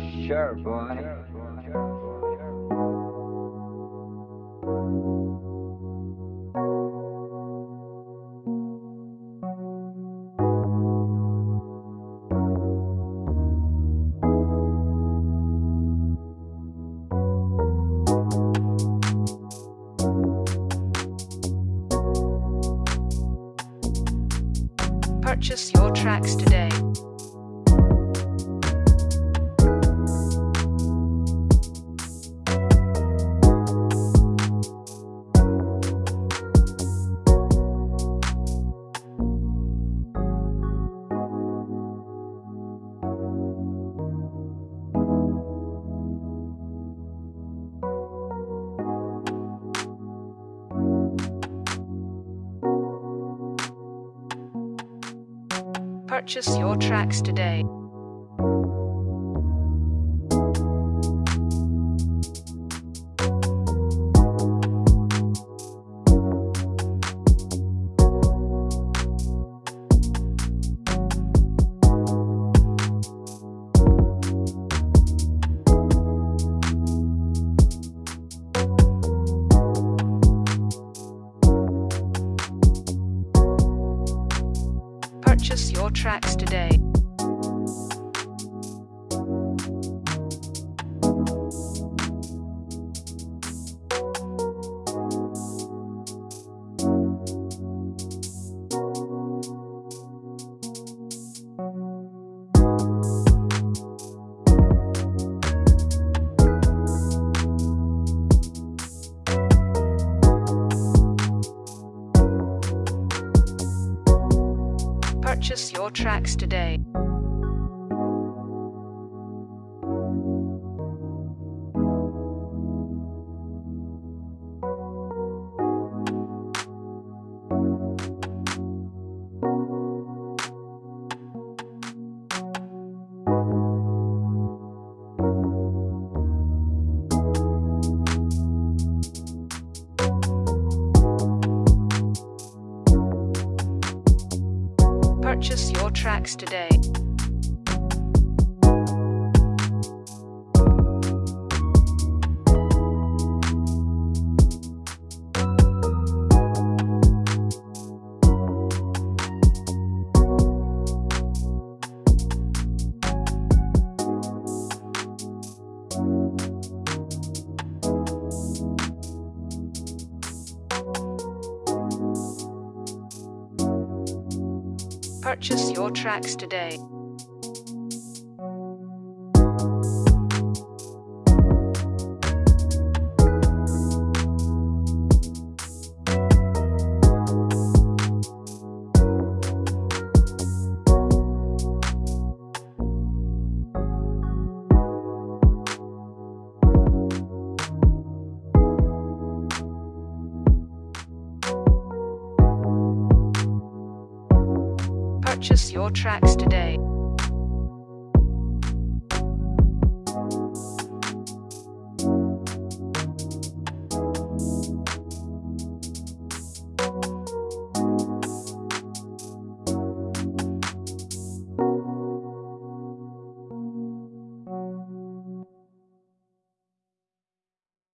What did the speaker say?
sure, boy. Purchase your tracks today. Purchase your tracks today. Purchase your tracks today. Purchase your tracks today. Purchase your tracks today. Purchase your tracks today. Purchase your tracks today.